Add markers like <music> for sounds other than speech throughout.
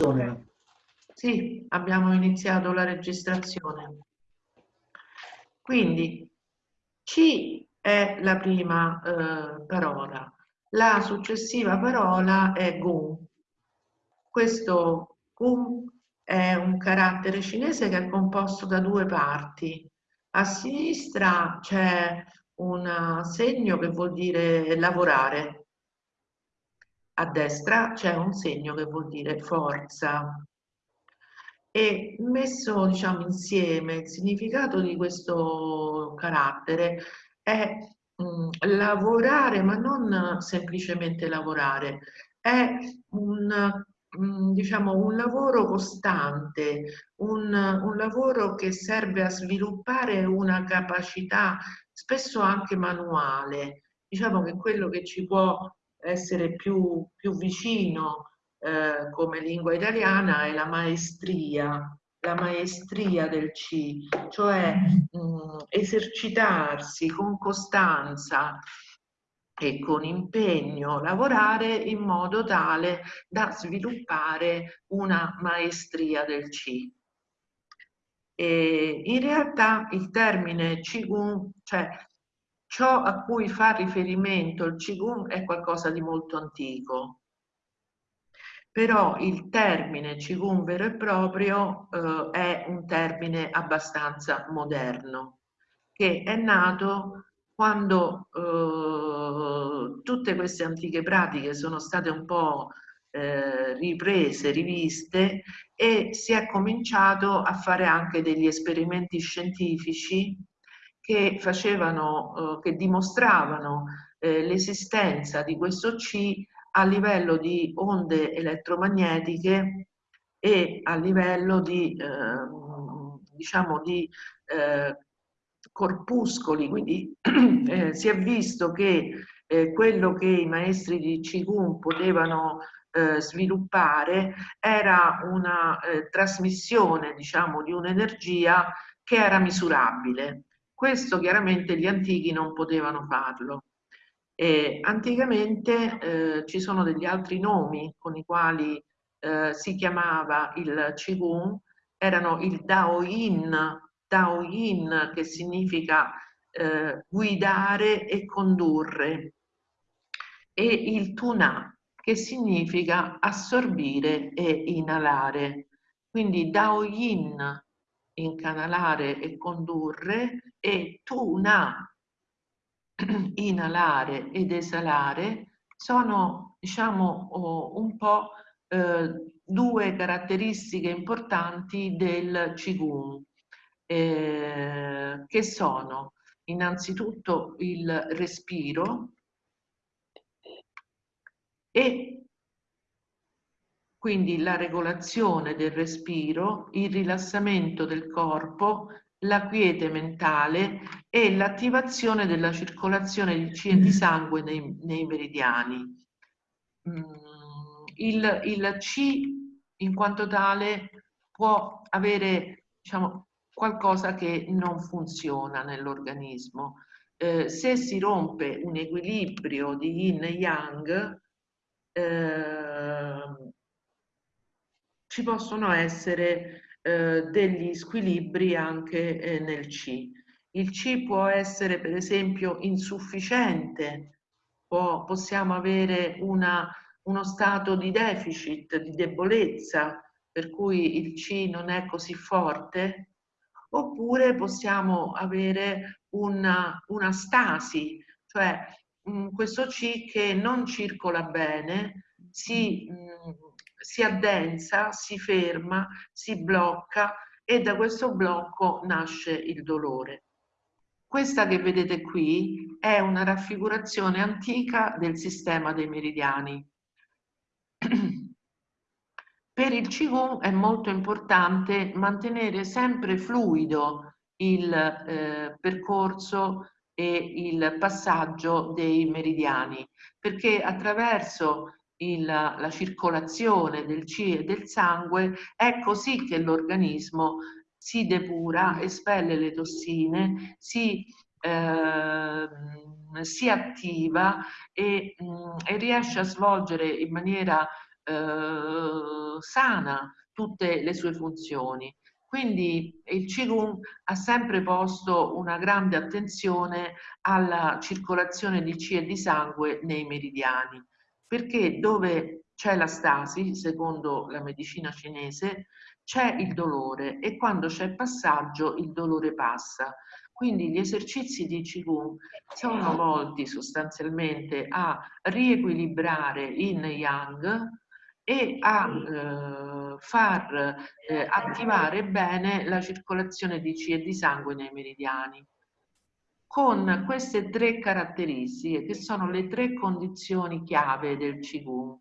Okay. Sì, abbiamo iniziato la registrazione. Quindi C è la prima eh, parola, la successiva parola è Gun. Questo Gun è un carattere cinese che è composto da due parti. A sinistra c'è un segno che vuol dire lavorare, a destra c'è un segno che vuol dire forza. E messo diciamo, insieme il significato di questo carattere è mh, mm, lavorare, ma non semplicemente lavorare, è un, mm, diciamo, un lavoro costante, un, un lavoro che serve a sviluppare una capacità spesso anche manuale. Diciamo che quello che ci può essere più, più vicino eh, come lingua italiana è la maestria, la maestria del C, cioè mh, mm, esercitarsi con costanza e con impegno, lavorare in modo tale da sviluppare una maestria del C. E in realtà il termine Qigong, cioè ciò a cui fa riferimento il Qigong è qualcosa di molto antico, però il termine Qigong vero e proprio eh, è un termine abbastanza moderno, che è nato quando eh, tutte queste antiche pratiche sono state un po' eh, riprese, riviste e si è cominciato a fare anche degli esperimenti scientifici che facevano, eh, che dimostravano eh, l'esistenza di questo C a livello di onde elettromagnetiche e a livello di, eh, diciamo, di eh, corpuscoli, quindi <clears throat> eh, si è visto che eh, quello che i maestri di Qigong potevano eh, sviluppare era una trasmissione, diciamo, di un'energia che era misurabile. Questo chiaramente gli antichi non potevano farlo. E anticamente eh, ci sono degli altri nomi con i quali eh, si chiamava il Qigong, erano il Dao Yin, che significa eh, guidare e condurre, e il Tuna che significa assorbire e inalare. Quindi Dao Yin, incanalare e condurre, e Tuna, <clears throat> inalare ed esalare sono diciamo un po' eh, due caratteristiche importanti del Qigong eh, che sono innanzitutto il respiro e quindi la regolazione del respiro, il rilassamento del corpo la quiete mentale e l'attivazione della circolazione di, sangue nei, nei meridiani. Mm, il, il, C in quanto tale può avere diciamo, qualcosa che non funziona nell'organismo. Eh, se si rompe un equilibrio di yin e yang, eh, ci possono essere eh, degli squilibri anche eh, nel C. Il C può essere per esempio insufficiente, può, possiamo avere una, uno stato di deficit, di debolezza, per cui il C non è così forte, oppure possiamo avere una, una stasi, cioè mh, mm, questo C che non circola bene, si, mh, mm, si addensa, si ferma, si blocca e da questo blocco nasce il dolore. Questa che vedete qui è una raffigurazione antica del sistema dei meridiani. <clears throat> Per il Qigong è molto importante mantenere sempre fluido il eh, percorso e il passaggio dei meridiani, perché attraverso il, la circolazione del C e del sangue, è così che l'organismo si depura, espelle le tossine, si, eh, si attiva e, mh, mm, e, riesce a svolgere in maniera eh, sana tutte le sue funzioni. Quindi il Qigong ha sempre posto una grande attenzione alla circolazione di Qi e di sangue nei meridiani, perché dove c'è la stasi, secondo la medicina cinese, c'è il dolore e quando c'è passaggio il dolore passa. Quindi gli esercizi di Qigong sono volti sostanzialmente a riequilibrare in Yang e a eh, far eh, attivare bene la circolazione di Qi e di sangue nei meridiani con queste tre caratteristiche che sono le tre condizioni chiave del Qigong.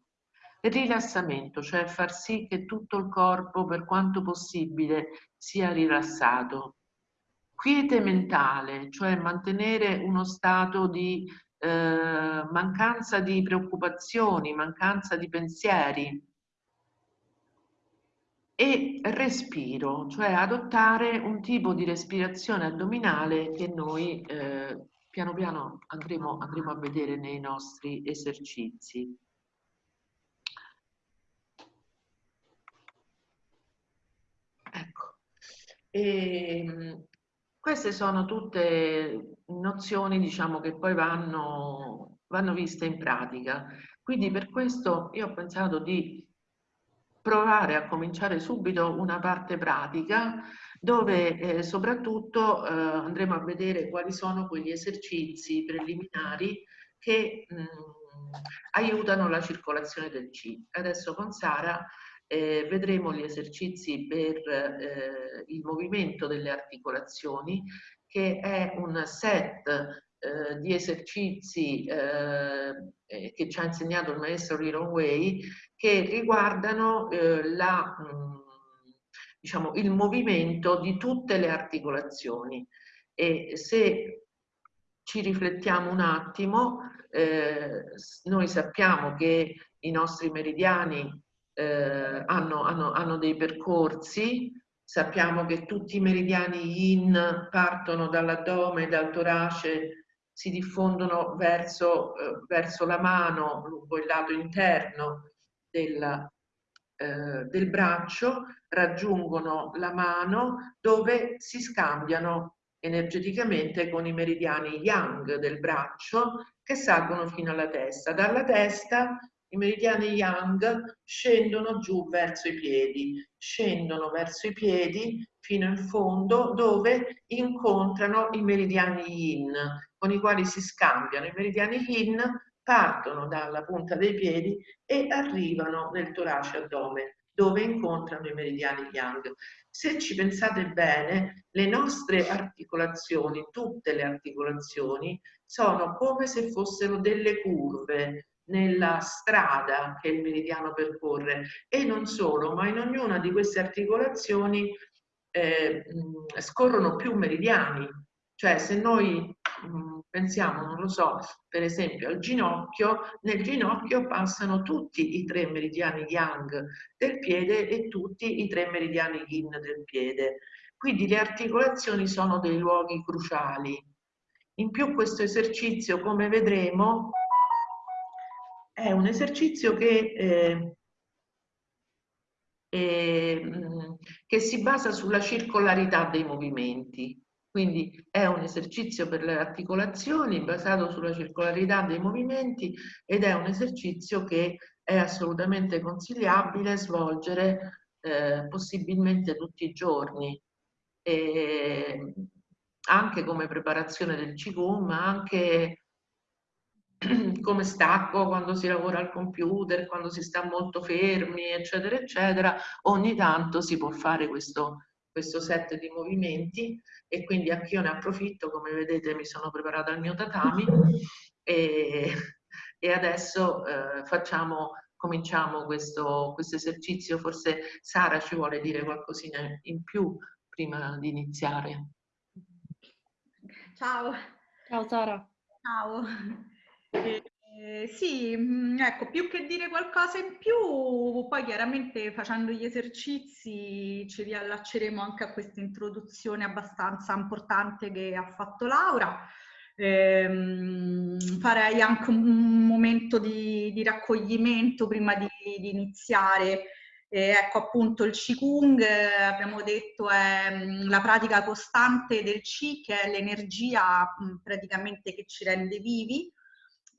Il rilassamento, cioè far sì che tutto il corpo per quanto possibile sia rilassato. Quiete mentale, cioè mantenere uno stato di eh, mancanza di preoccupazioni, mancanza di pensieri e respiro, cioè adottare un tipo di respirazione addominale che noi eh, piano piano andremo, andremo a vedere nei nostri esercizi. Ecco. E, ehm, queste sono tutte nozioni diciamo, che poi vanno, vanno viste in pratica. Quindi per questo io ho pensato di provare a cominciare subito una parte pratica dove eh, soprattutto eh, andremo a vedere quali sono quegli esercizi preliminari che mh, aiutano la circolazione del C. Adesso con Sara eh, vedremo gli esercizi per eh, il movimento delle articolazioni che è un set eh, di esercizi eh, che ci ha insegnato il maestro Riron Way che riguardano eh, la, mh, mm, diciamo, il movimento di tutte le articolazioni. E se ci riflettiamo un attimo eh, noi sappiamo che i nostri meridiani eh, hanno, hanno, hanno dei percorsi, sappiamo che tutti i meridiani yin partono dall'addome, dal torace, si diffondono verso, eh, verso la mano, lungo il lato interno del, eh, del braccio, raggiungono la mano dove si scambiano energeticamente con i meridiani yang del braccio che salgono fino alla testa. Dalla testa i meridiani yang scendono giù verso i piedi, scendono verso i piedi fino in fondo dove incontrano i meridiani yin con i quali si scambiano. I meridiani yin partono dalla punta dei piedi e arrivano nel torace addome dove incontrano i meridiani yang. Se ci pensate bene, le nostre articolazioni, tutte le articolazioni, sono come se fossero delle curve nella strada che il meridiano percorre e non solo, ma in ognuna di queste articolazioni eh, scorrono più meridiani. Cioè se noi pensiamo, non lo so, per esempio al ginocchio, nel ginocchio passano tutti i tre meridiani yang del piede e tutti i tre meridiani yin del piede. Quindi le articolazioni sono dei luoghi cruciali. In più questo esercizio, come vedremo, è un esercizio che, eh, eh, che si basa sulla circolarità dei movimenti. Quindi è un esercizio per le articolazioni basato sulla circolarità dei movimenti ed è un esercizio che è assolutamente consigliabile svolgere eh, possibilmente tutti i giorni. E anche come preparazione del Qigong, ma anche <clears throat> come stacco quando si lavora al computer, quando si sta molto fermi, eccetera, eccetera, ogni tanto si può fare questo, questo set di movimenti e quindi anch'io ne approfitto, come vedete mi sono preparata il mio tatami <laughs> e, e adesso eh, facciamo, cominciamo questo, questo esercizio, forse Sara ci vuole dire qualcosina in più prima di iniziare. Ciao. Ciao Sara. Ciao. Eh, sì, mm, ecco, più che dire qualcosa in più, poi chiaramente facendo gli esercizi ci riallacceremo anche a questa introduzione abbastanza importante che ha fatto Laura. Ehm, farei anche un momento di, di raccoglimento prima di, di iniziare. Eh, ecco appunto il Qigong, eh, abbiamo detto, è mh, la pratica costante del Qi, che è l'energia praticamente che ci rende vivi.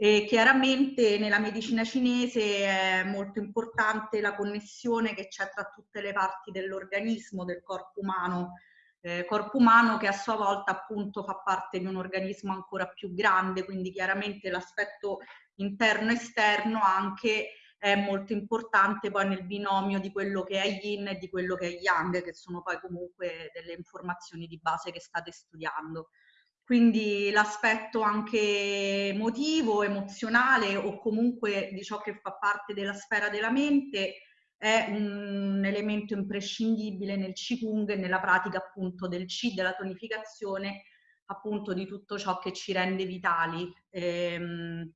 E chiaramente nella medicina cinese è molto importante la connessione che c'è tra tutte le parti dell'organismo, del corpo umano, eh, corpo umano che a sua volta appunto fa parte di un organismo ancora più grande, quindi chiaramente l'aspetto interno-esterno anche è molto importante poi nel binomio di quello che è yin e di quello che è yang, che sono poi comunque delle informazioni di base che state studiando. Quindi l'aspetto anche emotivo, emozionale o comunque di ciò che fa parte della sfera della mente è un elemento imprescindibile nel Qigong e nella pratica appunto del Qi, della tonificazione, appunto di tutto ciò che ci rende vitali. Ehm,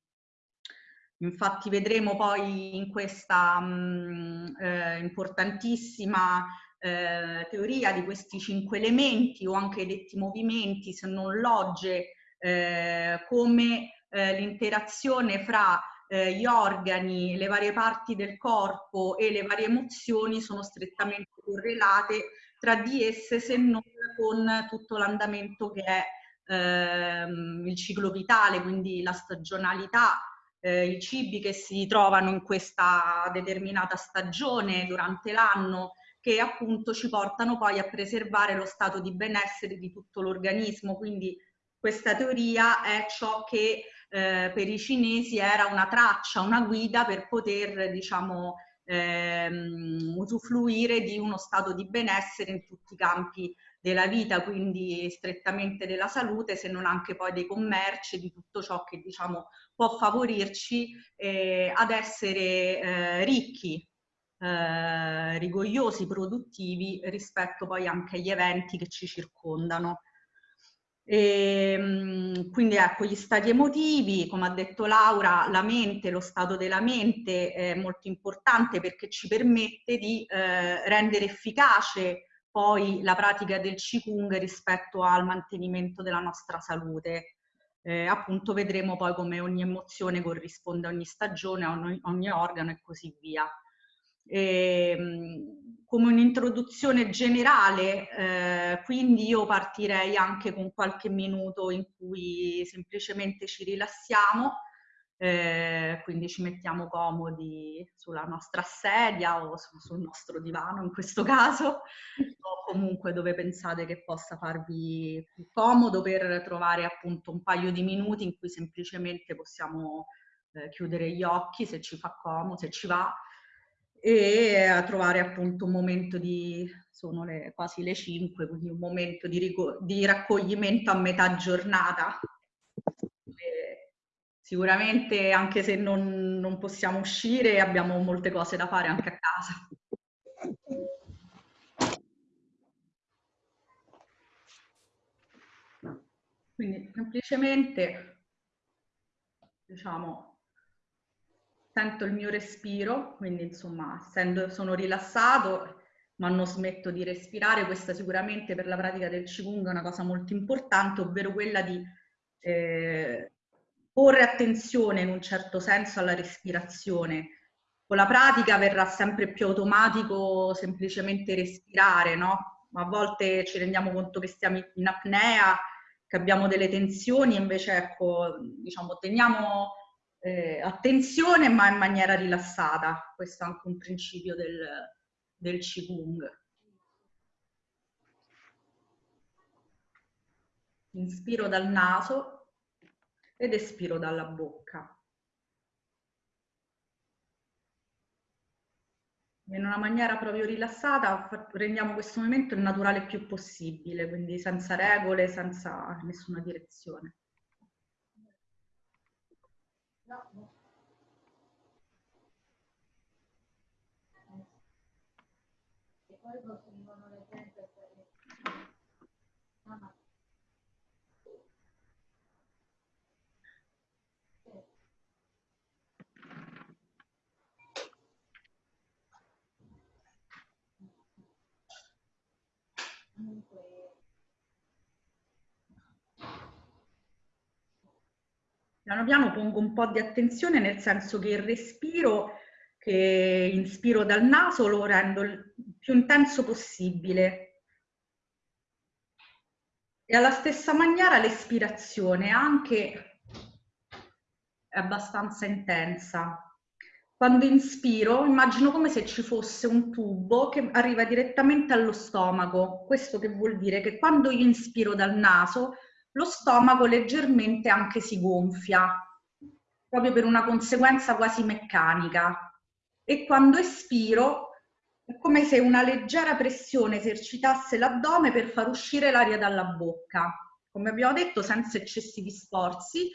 infatti vedremo poi in questa mh, eh, importantissima eh, teoria di questi cinque elementi o anche detti movimenti, se non logge, eh, come eh, l'interazione fra eh, gli organi, le varie parti del corpo e le varie emozioni sono strettamente correlate tra di esse se non con tutto l'andamento che è ehm, il ciclo vitale, quindi la stagionalità, eh, i cibi che si trovano in questa determinata stagione durante l'anno che appunto ci portano poi a preservare lo stato di benessere di tutto l'organismo. Quindi questa teoria è ciò che eh, per i cinesi era una traccia, una guida per poter, diciamo, ehm, usufruire di uno stato di benessere in tutti i campi della vita, quindi strettamente della salute, se non anche poi dei commerci, di tutto ciò che diciamo può favorirci eh, ad essere eh, ricchi, eh, rigogliosi, produttivi rispetto poi anche agli eventi che ci circondano. E, ehm, quindi ecco, gli stati emotivi, come ha detto Laura, la mente, lo stato della mente è molto importante perché ci permette di eh, rendere efficace poi la pratica del Qigong rispetto al mantenimento della nostra salute. Eh, appunto vedremo poi come ogni emozione corrisponde a ogni stagione, a ogni, ogni organo e così via. Ehm, come un'introduzione generale, eh, quindi io partirei anche con qualche minuto in cui semplicemente ci rilassiamo, eh, quindi ci mettiamo comodi sulla nostra sedia o su, sul nostro divano in questo caso, o comunque dove pensate che possa farvi più comodo per trovare appunto un paio di minuti in cui semplicemente possiamo eh, chiudere gli occhi se ci fa comodo, se ci va, e a trovare appunto un momento di, sono le, quasi le 5, quindi un momento di, di raccoglimento a metà giornata. E sicuramente anche se non, non possiamo uscire abbiamo molte cose da fare anche a casa. Quindi semplicemente diciamo sento il mio respiro, quindi insomma essendo, sono rilassato ma non smetto di respirare, questa sicuramente per la pratica del Qigong è una cosa molto importante, ovvero quella di eh, porre attenzione in un certo senso alla respirazione. Con la pratica verrà sempre più automatico semplicemente respirare, no? A volte ci rendiamo conto che stiamo in apnea, che abbiamo delle tensioni, invece ecco, diciamo, teniamo eh, attenzione ma in maniera rilassata. Questo è anche un principio del, del Qigong. Inspiro dal naso ed espiro dalla bocca. In una maniera proprio rilassata rendiamo questo momento il naturale più possibile, quindi senza regole, senza nessuna direzione. No. E poi proseguono le gente. Comunque Piano piano pongo un po' di attenzione nel senso che il respiro che inspiro dal naso lo rendo il più intenso possibile. E alla stessa maniera l'espirazione anche è abbastanza intensa. Quando inspiro immagino come se ci fosse un tubo che arriva direttamente allo stomaco. Questo che vuol dire che quando io inspiro dal naso lo stomaco leggermente anche si gonfia, proprio per una conseguenza quasi meccanica. E quando espiro è come se una leggera pressione esercitasse l'addome per far uscire l'aria dalla bocca. Come abbiamo detto, senza eccessivi sforzi,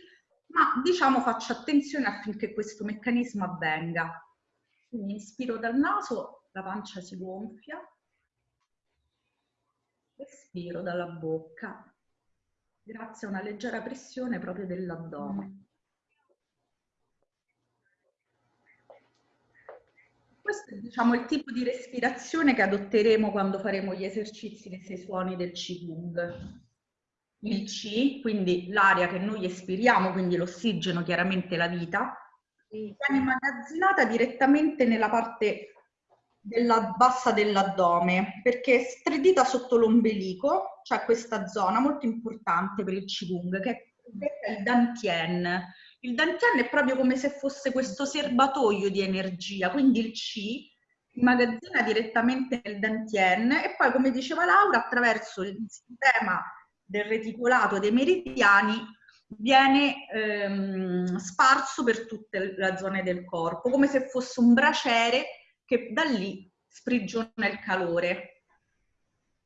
ma diciamo faccio attenzione affinché questo meccanismo avvenga. Quindi inspiro dal naso, la pancia si gonfia, espiro dalla bocca, grazie a una leggera pressione proprio dell'addome. Questo è diciamo, il tipo di respirazione che adotteremo quando faremo gli esercizi dei sei suoni del Qigong. Il C, quindi l'aria che noi espiriamo, quindi l'ossigeno, chiaramente la vita, viene immagazzinata direttamente nella parte della bassa dell'addome perché è stredita sotto l'ombelico, c'è questa zona molto importante per il Qigong che è il Dantien. Il Dantien è proprio come se fosse questo serbatoio di energia, quindi il C immagazzina direttamente nel Dantien e poi come diceva Laura attraverso il sistema del reticolato dei meridiani viene ehm, sparso per tutte le zone del corpo, come se fosse un braciere che da lì sprigiona il calore.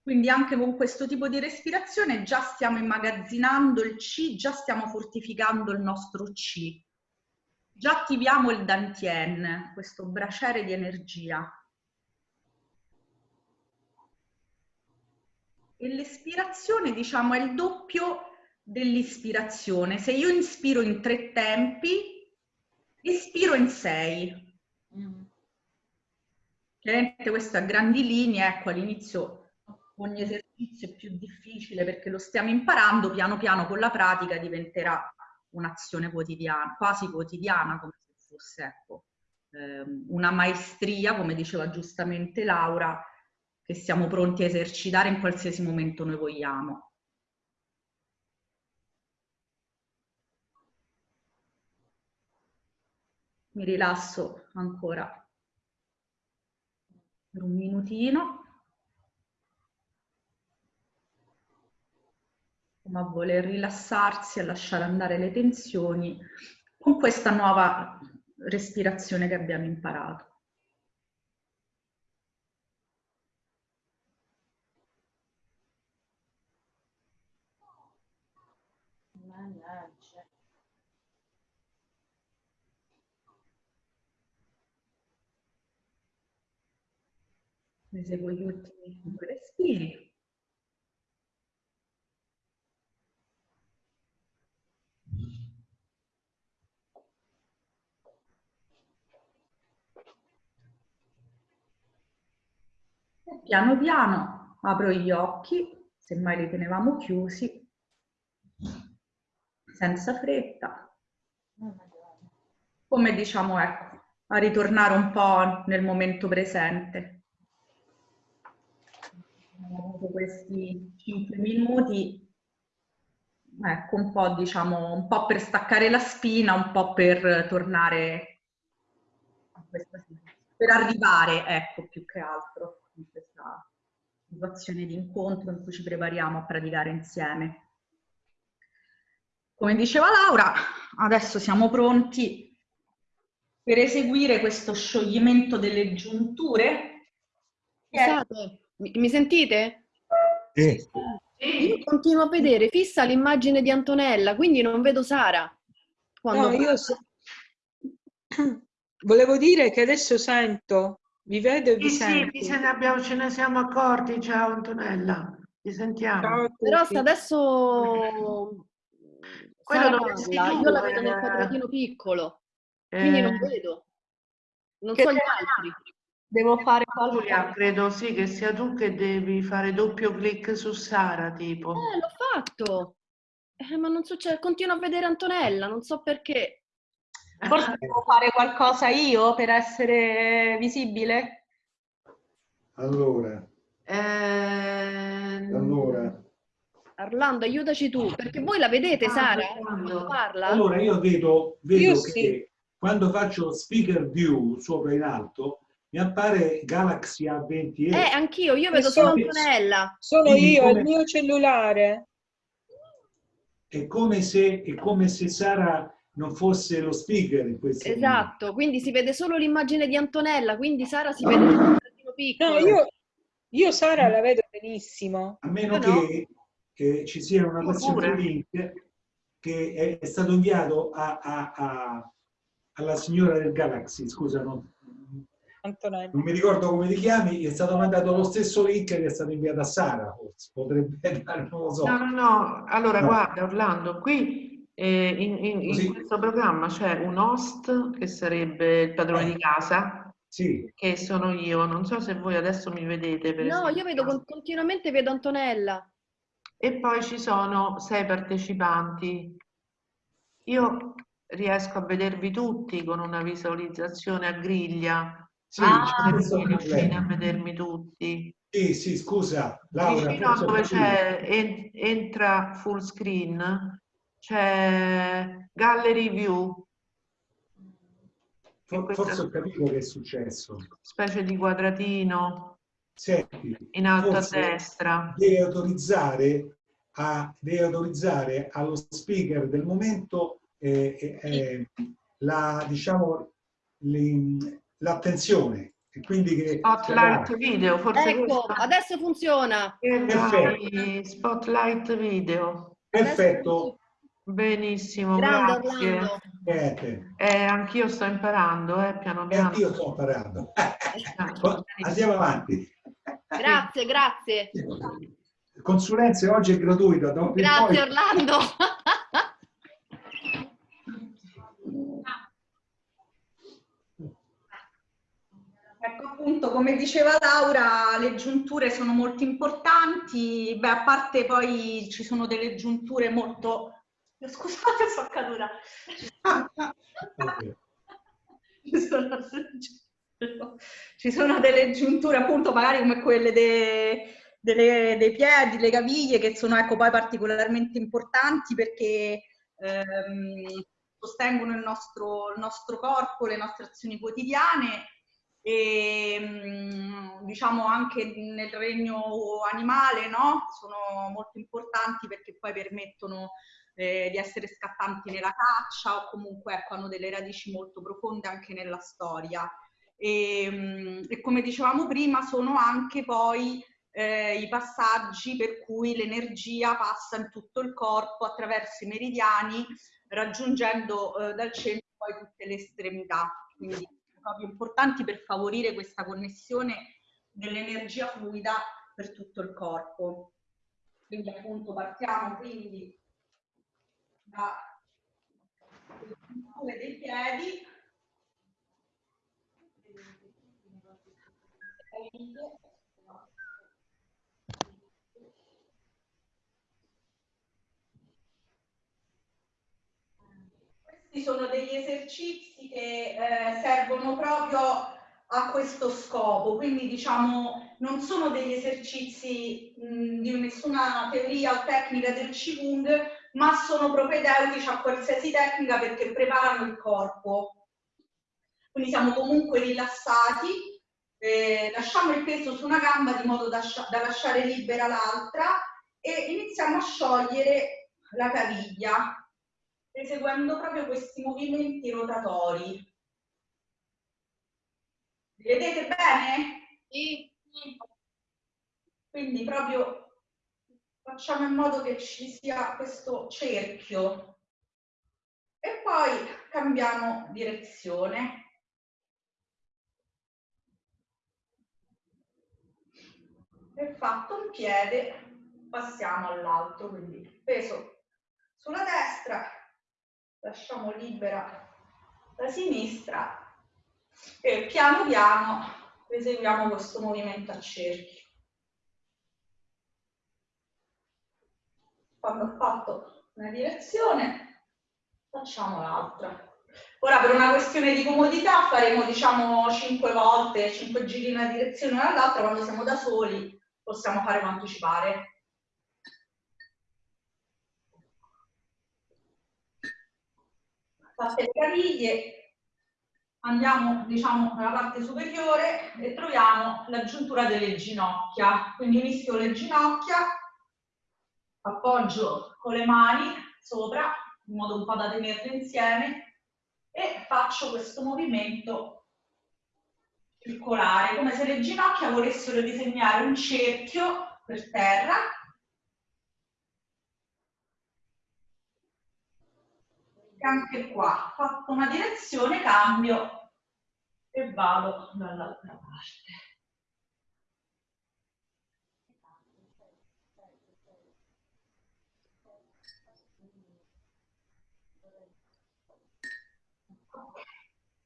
Quindi anche con questo tipo di respirazione già stiamo immagazzinando il C, già stiamo fortificando il nostro C. Già attiviamo il Dantien, questo braciere di energia. E l'espirazione, diciamo, è il doppio dell'ispirazione. Se io inspiro in tre tempi, espiro in sei. Mm. Chiaramente questo a grandi linee, ecco all'inizio ogni esercizio è più difficile perché lo stiamo imparando, piano piano con la pratica diventerà un'azione quotidiana, quasi quotidiana, come se fosse ecco, ehm, una maestria, come diceva giustamente Laura, che siamo pronti a esercitare in qualsiasi momento noi vogliamo. Mi rilasso ancora per un minutino. Come a voler rilassarsi e lasciare andare le tensioni con questa nuova respirazione che abbiamo imparato. Eseguo gli ultimi due respiri. E piano piano apro gli occhi, semmai li tenevamo chiusi, senza fretta. Come diciamo, ecco, a ritornare un po' nel momento presente avuto questi 5 minuti, ecco, un po', diciamo, un po' per staccare la spina, un po' per tornare a questa per arrivare, ecco, più che altro in questa situazione di incontro in cui ci prepariamo a praticare insieme. Come diceva Laura, adesso siamo pronti per eseguire questo scioglimento delle giunture. Scusate, mi, mi sentite? Sì. Io continuo a vedere fissa l'immagine di Antonella, quindi non vedo Sara. Quando... No, io so... <coughs> Volevo dire che adesso sento, vi vedo e vi sì, sento. Sì, ce ne, abbiamo, ce ne siamo accorti. Ciao Antonella, ti sentiamo. Ciao Però se adesso <laughs> Quello parla, io la vedo nel quadratino piccolo, quindi eh... non vedo. Non che so gli altri. Devo fare Giulia, credo sì che sia tu che devi fare doppio clic su Sara, tipo. Eh, l'ho fatto. Eh, ma non succede, continuo a vedere Antonella, non so perché. Forse <laughs> devo fare qualcosa io per essere visibile? Allora. Eh... Allora. Arlando, aiutaci tu, perché voi la vedete, ah, Sara? Quando parla? Allora, io vedo, vedo io che sì. quando faccio speaker view sopra in alto, mi appare Galaxy A20e. Eh, anch'io, io vedo solo Antonella. Sono io, come... il mio cellulare. È come, se, è come se Sara non fosse lo speaker in questo Esatto, momento. quindi si vede solo l'immagine di Antonella, quindi Sara si vede un piccolo. No, io, io Sara la vedo benissimo. A meno che che ci sia una versione link che è, è, stato inviato a, a, a, alla signora del Galaxy, scusa, no? Non mi ricordo come ti chiami, è stato mandato lo stesso link che è stato inviato a Sara, forse, potrebbe <laughs> dare, non lo so. No, no, no, allora no. guarda Orlando, qui eh, in, in, in, questo programma c'è un host che sarebbe il padrone eh. di casa, sì. che sono io, non so se voi adesso mi vedete. no, esempio. io vedo continuamente vedo Antonella e poi ci sono sei partecipanti. Io riesco a vedervi tutti con una visualizzazione a griglia. Sì, ah, riuscite a vedermi tutti. Sì, sì, scusa, Laura. Vicino a dove c'è en, entra full screen c'è gallery view. Forse ho capito che è successo. Specie di quadratino. Senti, in alto a destra. Deve autorizzare, a, deve autorizzare allo speaker del momento eh, eh, eh la, diciamo, l'attenzione. E quindi che spotlight video, forse ecco, questo... adesso funziona. Perfetto. Spotlight video. Perfetto. Benissimo, Grande grazie. Eh, anch'io sto imparando, eh, piano piano. Anch'io sto imparando. <laughs> Andiamo avanti. Grazie, grazie. Consulenze oggi è gratuita. Grazie Orlando. <laughs> Ecco appunto, come diceva Laura, le giunture sono molto importanti, beh a parte poi ci sono delle giunture molto... Scusate, sono caduta. ci sono delle giunture appunto magari come quelle dei, delle, dei piedi, le caviglie che sono ecco poi particolarmente importanti perché ehm, sostengono il nostro, il nostro corpo, le nostre azioni quotidiane e mm, diciamo anche nel regno animale no? sono molto importanti perché poi permettono eh, di essere scattanti nella caccia o comunque ecco, hanno delle radici molto profonde anche nella storia. E, ehm, e come dicevamo prima sono anche poi eh, i passaggi per cui l'energia passa in tutto il corpo attraverso i meridiani raggiungendo eh, dal centro poi tutte le estremità. Quindi proprio importanti per favorire questa connessione dell'energia fluida per tutto il corpo. Quindi appunto partiamo quindi da dei piedi Sono degli esercizi che eh, servono proprio a questo scopo, quindi diciamo non sono degli esercizi mh, di nessuna teoria o tecnica del Qigong, ma sono propedeutici a qualsiasi tecnica perché preparano il corpo. Quindi siamo comunque rilassati, eh, lasciamo il peso su una gamba di modo da, da lasciare libera l'altra e iniziamo a sciogliere la caviglia eseguendo proprio questi movimenti rotatori. vedete bene? Sì. Quindi proprio facciamo in modo che ci sia questo cerchio e poi cambiamo direzione. e fatto un piede passiamo all'altro, quindi peso sulla destra, lasciamo libera la sinistra e piano piano eseguiamo questo movimento a cerchio. Quando ho fatto una direzione, facciamo l'altra. Ora per una questione di comodità faremo diciamo 5 volte, 5 giri in una direzione o nell'altra, quando siamo da soli possiamo fare quanto ci pare. Fatte le caviglie, andiamo diciamo nella parte superiore e troviamo l'aggiuntura delle ginocchia. Quindi mischio le ginocchia, appoggio con le mani sopra, in modo un po' da tenerle insieme, e faccio questo movimento circolare, come se le ginocchia volessero disegnare un cerchio per terra anche qua, fatto una direzione, cambio e vado dall'altra parte.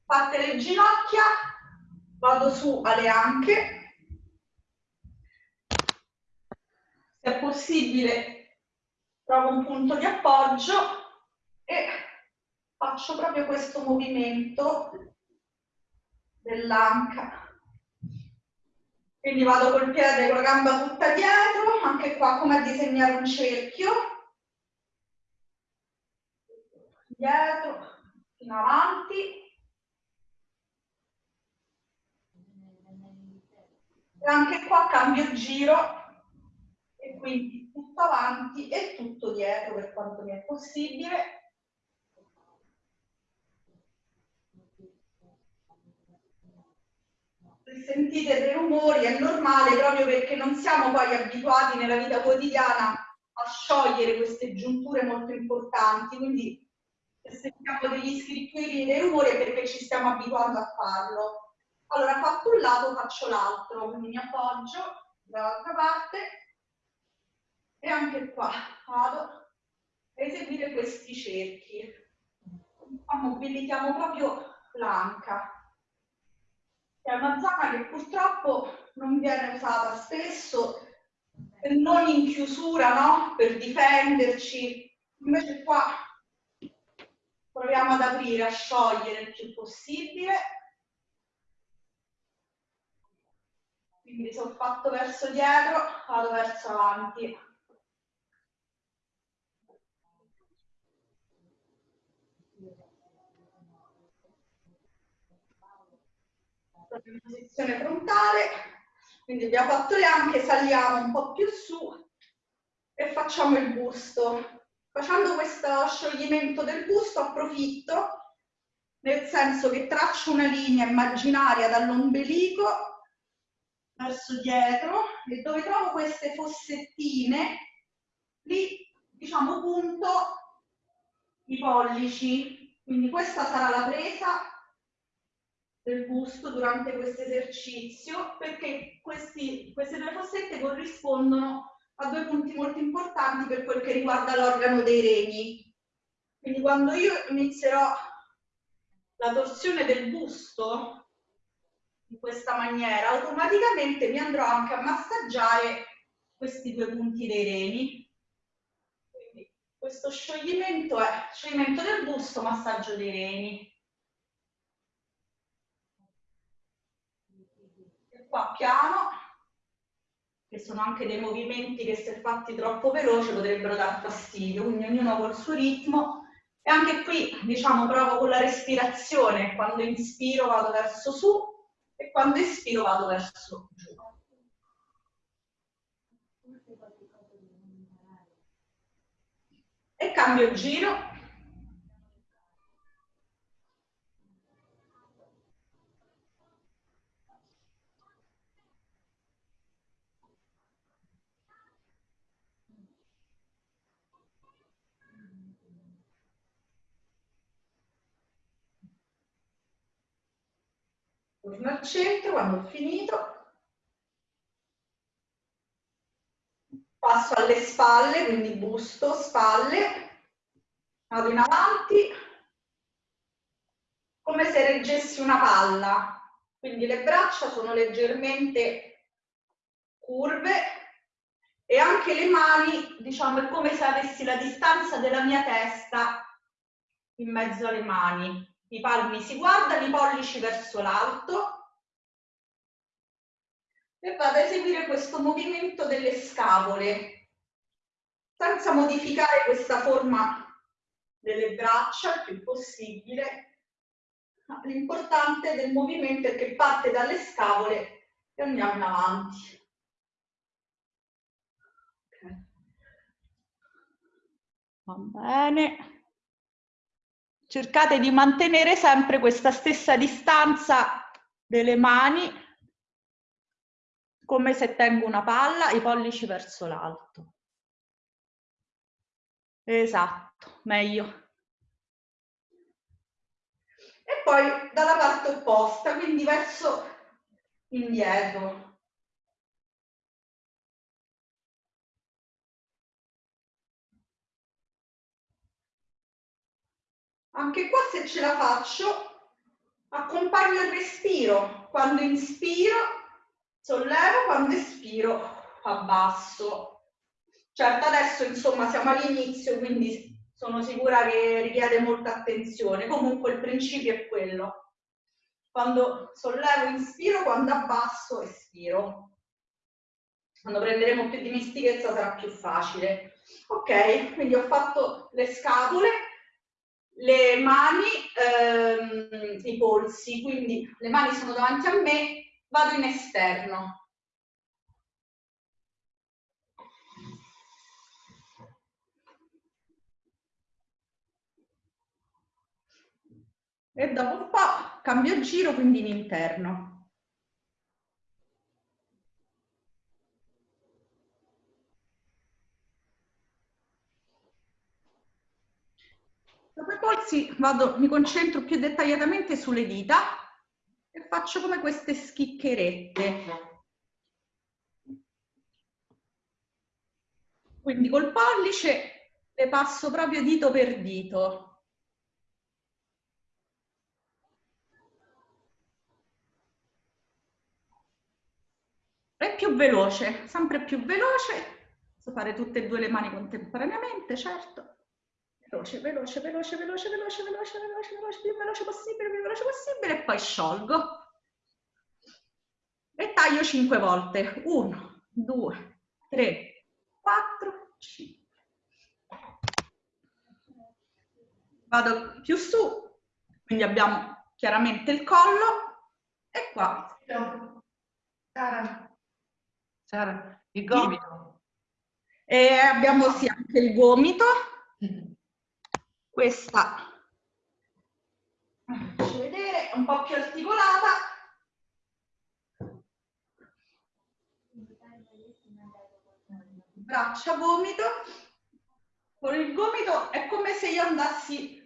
Fatte le ginocchia, vado su alle anche. Se è possibile, trovo un punto di appoggio e faccio proprio questo movimento dell'anca. Quindi vado col piede con la gamba tutta dietro, anche qua come a disegnare un cerchio. Dietro, fino avanti. E anche qua cambio giro e quindi tutto avanti e tutto dietro per quanto mi è possibile. Sentite dei rumori è normale proprio perché non siamo poi abituati nella vita quotidiana a sciogliere queste giunture molto importanti, quindi se sentiamo degli scricchioli e dei rumori è perché ci stiamo abituando a farlo. Allora, fatto un lato, faccio l'altro, quindi mi appoggio dall'altra parte e anche qua vado a eseguire questi cerchi. Qua mobilitiamo proprio l'anca è una zona che purtroppo non viene usata spesso, non in chiusura, no? Per difenderci. Invece qua proviamo ad aprire, a sciogliere il più possibile. Quindi se ho fatto verso dietro, vado verso avanti. Proprio in posizione frontale, quindi abbiamo fatto le anche, saliamo un po' più su e facciamo il busto. Facendo questo scioglimento del busto approfitto, nel senso che traccio una linea immaginaria dall'ombelico verso dietro e dove trovo queste fossettine, lì diciamo punto i pollici. Quindi questa sarà la presa del busto durante questo esercizio perché questi, queste due fossette corrispondono a due punti molto importanti per quel che riguarda l'organo dei reni. Quindi quando io inizierò la torsione del busto in questa maniera, automaticamente mi andrò anche a massaggiare questi due punti dei reni. Quindi questo scioglimento è scioglimento del busto, massaggio dei reni. Qua piano, che sono anche dei movimenti che se fatti troppo veloce potrebbero dar fastidio, quindi ognuno col suo ritmo. E anche qui, diciamo, provo con la respirazione, quando inspiro vado verso su e quando espiro vado verso giù. E cambio giro torno al centro quando ho finito. Passo alle spalle quindi busto, spalle. Vado in avanti. Come se reggessi una palla. Quindi le braccia sono leggermente curve e anche le mani, diciamo, è come se avessi la distanza della mia testa in mezzo alle mani. I palmi si guardano, i pollici verso l'alto e vado a eseguire questo movimento delle scapole senza modificare questa forma delle braccia il più possibile. L'importante del movimento è che parte dalle scapole e andiamo in avanti. Va bene. Cercate di mantenere sempre questa stessa distanza delle mani come se tengo una palla, i pollici verso l'alto. Esatto, meglio. E poi dalla parte opposta, quindi verso indietro. Anche qua se ce la faccio, accompagno il respiro. Quando inspiro sollevo, quando espiro abbasso. Certo, adesso insomma siamo all'inizio, quindi sono sicura che richiede molta attenzione. Comunque il principio è quello. Quando sollevo, inspiro, quando abbasso, espiro. Quando prenderemo più dimestichezza sarà più facile. Ok, quindi ho fatto le scatole, le mani, ehm, i polsi, quindi le mani sono davanti a me, vado in esterno. E dopo un po' cambio giro, quindi in interno. Dopo i polsi vado, mi concentro più dettagliatamente sulle dita e faccio come queste schiccherette. Quindi col pollice le passo proprio dito per dito. È più veloce, sempre più veloce. Posso fare tutte e due le mani contemporaneamente, certo veloce, veloce, veloce, veloce, veloce, veloce, veloce, veloce, più veloce possibile, più veloce possibile e poi sciolgo. E taglio 5 volte. 1, 2, 3, 4, 5. Vado più su, quindi abbiamo chiaramente il collo e qua. Sara, Sara, il gomito. E abbiamo sì anche il gomito questa. Faccio vedere un po' più articolata. Braccia gomito. Con il gomito è come se io andassi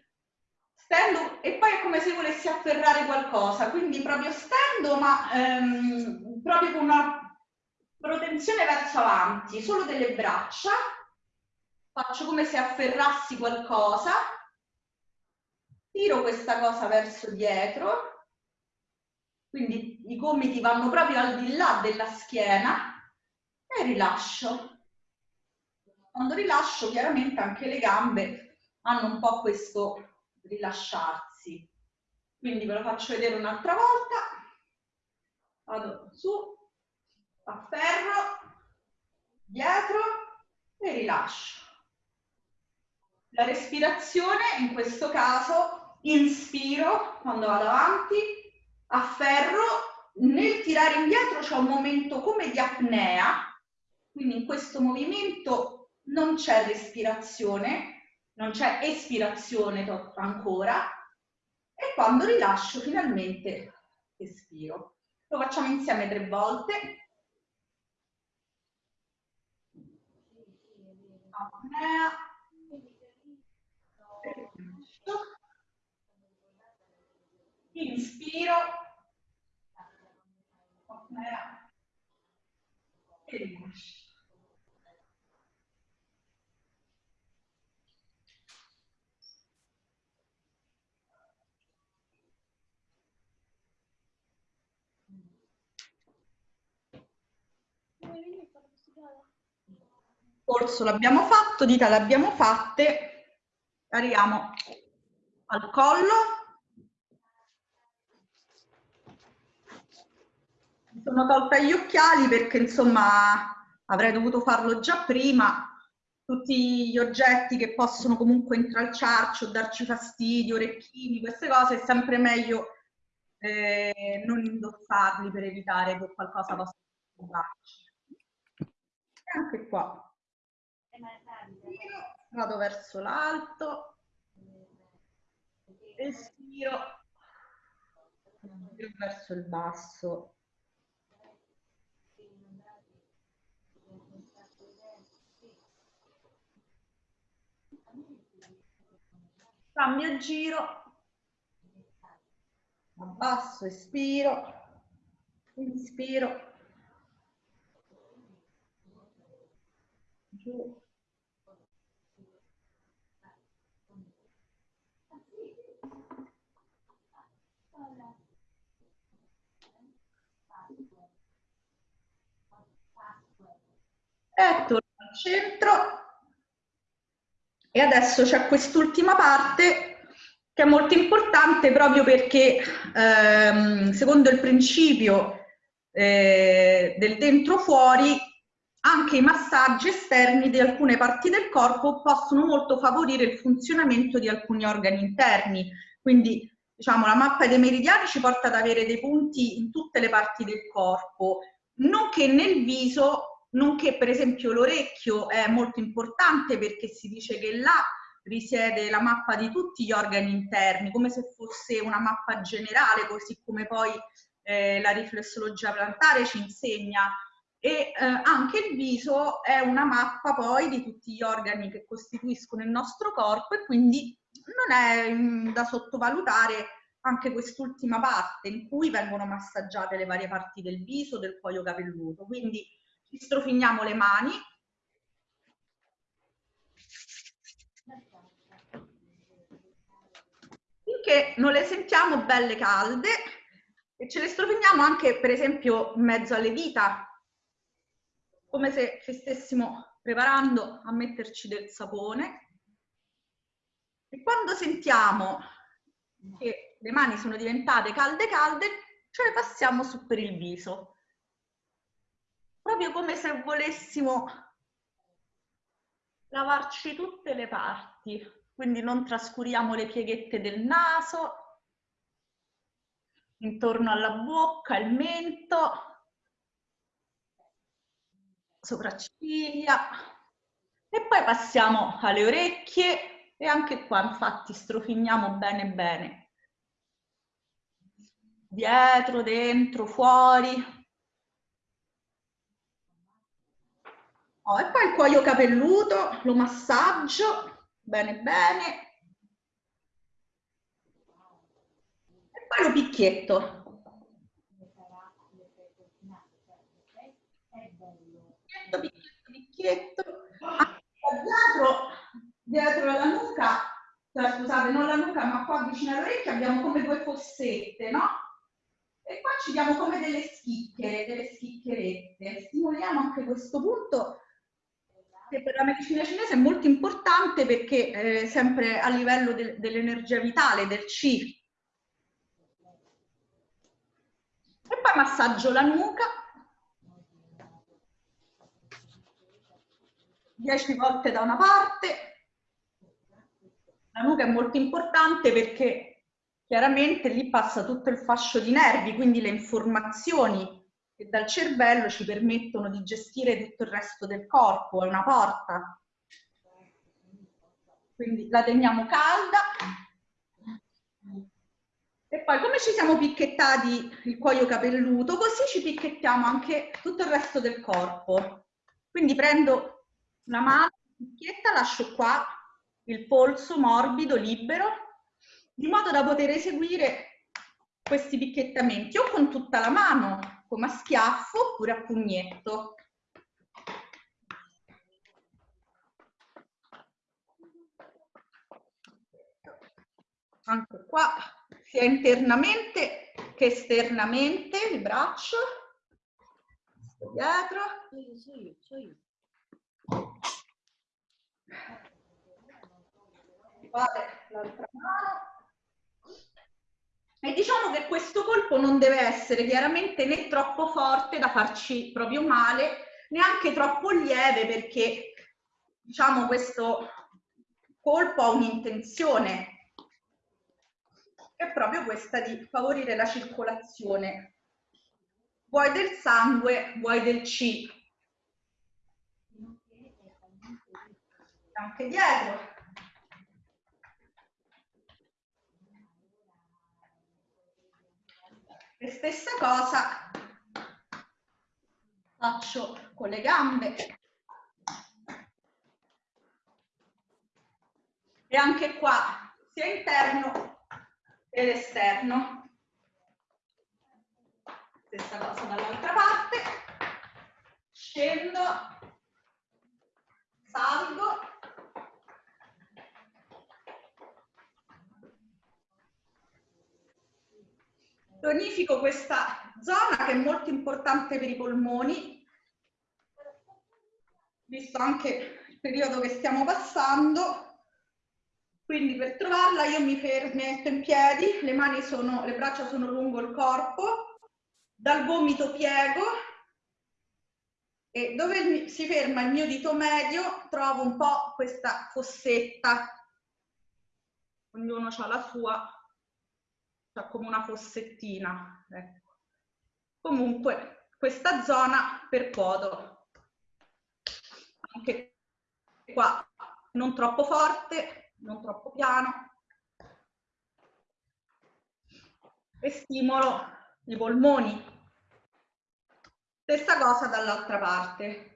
stendo e poi è come se volessi afferrare qualcosa. Quindi proprio stendo ma ehm, proprio con una protezione verso avanti. Solo delle braccia. Faccio come se afferrassi qualcosa tiro questa cosa verso dietro, quindi i gomiti vanno proprio al di là della schiena e rilascio. Quando rilascio chiaramente anche le gambe hanno un po' questo rilasciarsi. Quindi ve lo faccio vedere un'altra volta. Vado su, afferro, dietro e rilascio. La respirazione in questo caso inspiro quando vado avanti, afferro, nel tirare indietro c'è un momento come di apnea, quindi in questo movimento non c'è respirazione, non c'è espirazione ancora, e quando rilascio finalmente espiro. Lo facciamo insieme tre volte. Apnea. Inspiro, e rilascio. polso l'abbiamo fatto, dita l'abbiamo fatte, arriviamo al collo. Mi sono tolta gli occhiali perché insomma avrei dovuto farlo già prima. Tutti gli oggetti che possono comunque intralciarci o darci fastidio, orecchini, queste cose, è sempre meglio eh, non indossarli per evitare che qualcosa possa disturbarci. E anche qua. Vado verso l'alto. Respiro verso il basso. Cambio giro abbasso, espiro, inspiro, giù. E torno al centro. E adesso c'è quest'ultima parte che è molto importante proprio perché ehm, secondo il principio eh, del dentro fuori anche i massaggi esterni di alcune parti del corpo possono molto favorire il funzionamento di alcuni organi interni. Quindi diciamo la mappa dei meridiani ci porta ad avere dei punti in tutte le parti del corpo, nonché nel viso, nonché per esempio l'orecchio è molto importante perché si dice che là risiede la mappa di tutti gli organi interni, come se fosse una mappa generale, così come poi eh, la riflessologia plantare ci insegna. E eh, anche il viso è una mappa poi di tutti gli organi che costituiscono il nostro corpo e quindi non è mh, mm, da sottovalutare anche quest'ultima parte in cui vengono massaggiate le varie parti del viso, del cuoio capelluto. Quindi strofiniamo le mani, finché non le sentiamo belle calde e ce le strofiniamo anche per esempio in mezzo alle dita, come se ci stessimo preparando a metterci del sapone. E quando sentiamo che le mani sono diventate calde calde, ce le passiamo su per il viso. Proprio come se volessimo lavarci tutte le parti quindi non trascuriamo le pieghette del naso, intorno alla bocca, il mento, sopracciglia e poi passiamo alle orecchie e anche qua infatti strofiniamo bene bene. Dietro, dentro, fuori. Oh, e poi il cuoio capelluto, lo massaggio bene bene. E poi lo picchietto. Picchietto, picchietto, picchietto. Dietro, dietro la nuca, cioè, scusate, non la nuca, ma qua vicino all'orecchio abbiamo come due fossette, no? E qua ci diamo come delle schicchere, delle schiccherette. Stimoliamo anche questo punto che per la medicina cinese è molto importante perché eh, sempre a livello de dell'energia vitale, del Qi. E poi massaggio la nuca. 10 volte da una parte. La nuca è molto importante perché chiaramente lì passa tutto il fascio di nervi, quindi le informazioni che dal cervello ci permettono di gestire tutto il resto del corpo, è una porta. Quindi la teniamo calda. E poi come ci siamo picchettati il cuoio capelluto, così ci picchettiamo anche tutto il resto del corpo. Quindi prendo una mano, picchietta, lascio qua il polso morbido, libero, di modo da poter eseguire questi picchettamenti o con tutta la mano come a schiaffo oppure a pugnetto. Anche qua, sia internamente che esternamente il braccio. Sto dietro. Vale, l'altra mano. E diciamo che questo colpo non deve essere chiaramente né troppo forte da farci proprio male, neanche troppo lieve perché diciamo questo colpo ha un'intenzione è proprio questa di favorire la circolazione vuoi del sangue, vuoi del C. Anche dietro. E stessa cosa faccio con le gambe. E anche qua, sia interno ed esterno. Stessa cosa dall'altra parte. Scendo, salgo. Tonifico questa zona che è molto importante per i polmoni, visto anche il periodo che stiamo passando. Quindi per trovarla io mi metto in piedi, le mani sono, le braccia sono lungo il corpo, dal gomito piego e dove si ferma il mio dito medio trovo un po' questa fossetta. Ognuno ha la sua cioè come una fossettina. Ecco. Comunque questa zona percuoto. Anche qua non troppo forte, non troppo piano. E stimolo i polmoni. Stessa cosa dall'altra parte.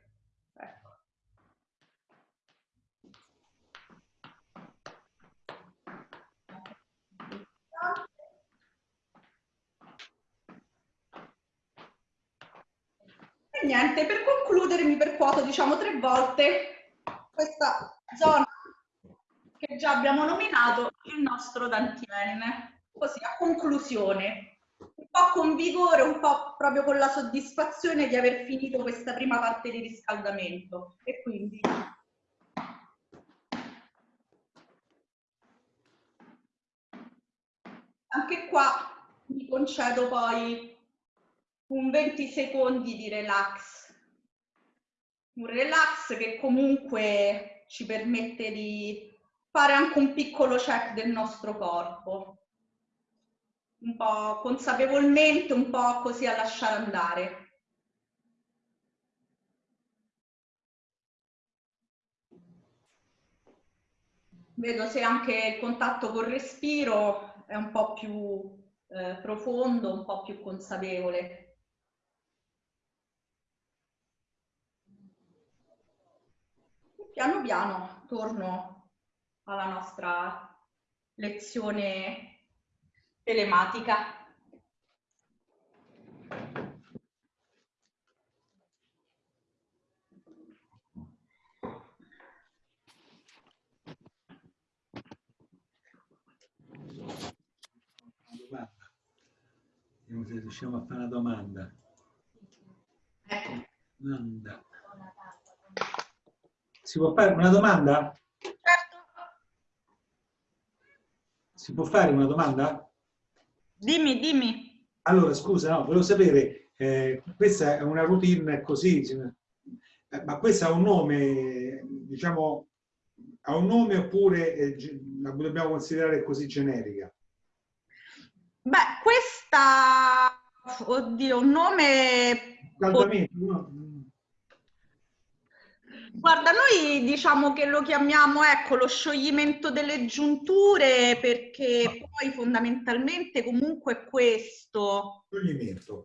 E niente, per concludere mi percuoto diciamo tre volte questa zona che già abbiamo nominato il nostro dantienne, così a conclusione, un po' con vigore, un po' proprio con la soddisfazione di aver finito questa prima parte di riscaldamento. E quindi anche qua mi concedo poi un 20 secondi di relax. Un relax che comunque ci permette di fare anche un piccolo check del nostro corpo. Un po' consapevolmente, un po' così a lasciare andare. Vedo se anche il contatto col respiro è un po' più eh, profondo, un po' più consapevole. Piano piano torno alla nostra lezione telematica. Vediamo se riusciamo a fare una domanda. Ecco. Domanda. Si può fare una domanda? Certo. Si può fare una domanda? Dimmi, dimmi. Allora, scusa, no, volevo sapere, eh, questa è una routine così, eh, ma questa ha un nome, diciamo, ha un nome oppure eh, la dobbiamo considerare così generica? Beh, questa, oddio, un nome... Scaldamento, no? Guarda, noi diciamo che lo chiamiamo ecco, lo scioglimento delle giunture perché poi fondamentalmente comunque è questo. Scioglimento.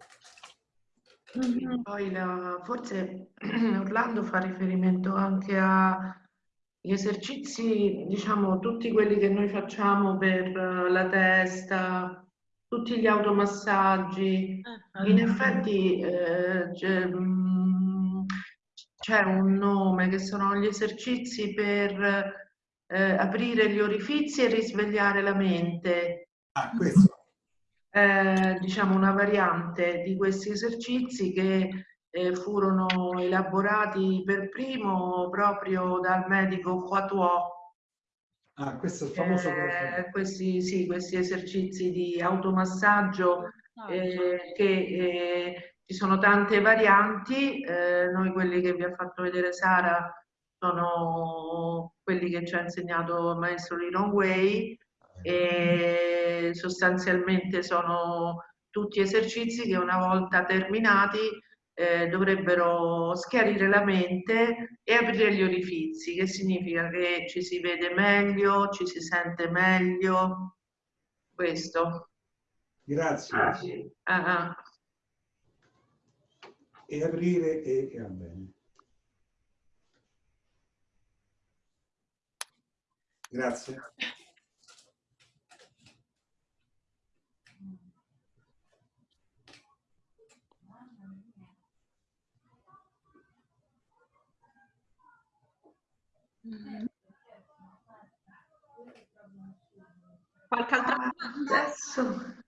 Mm-hmm. Poi la, forse <clears throat> Orlando fa riferimento anche agli esercizi, diciamo, tutti quelli che noi facciamo per la testa, tutti gli automassaggi. Eh, In effetti eh, c'è un nome che sono gli esercizi per eh, aprire gli orifizi e risvegliare la mente. Ah, questo. Eh, diciamo una variante di questi esercizi che eh, furono elaborati per primo proprio dal medico Huatuo Ah, questo è il famoso eh, questi, sì, questi esercizi di automassaggio eh, che eh, ci sono tante varianti, eh, noi quelli che vi ha fatto vedere Sara sono quelli che ci ha insegnato il maestro Liron Way e sostanzialmente sono tutti esercizi che una volta terminati eh, dovrebbero schiarire la mente e aprire gli orifizi, che significa che ci si vede meglio, ci si sente meglio. Questo. Grazie. Ah, ah. E aprire e, e va bene. Grazie. Qualche altra domanda? Adesso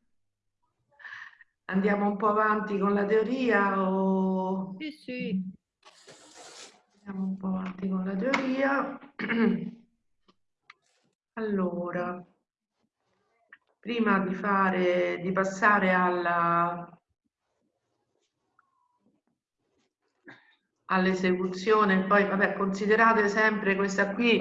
andiamo un po' avanti con la teoria o... Sì, sì. Andiamo un po' avanti con la teoria. <clears throat> Allora, prima di, fare, di passare alla, all'esecuzione, poi vabbè, considerate sempre questa qui,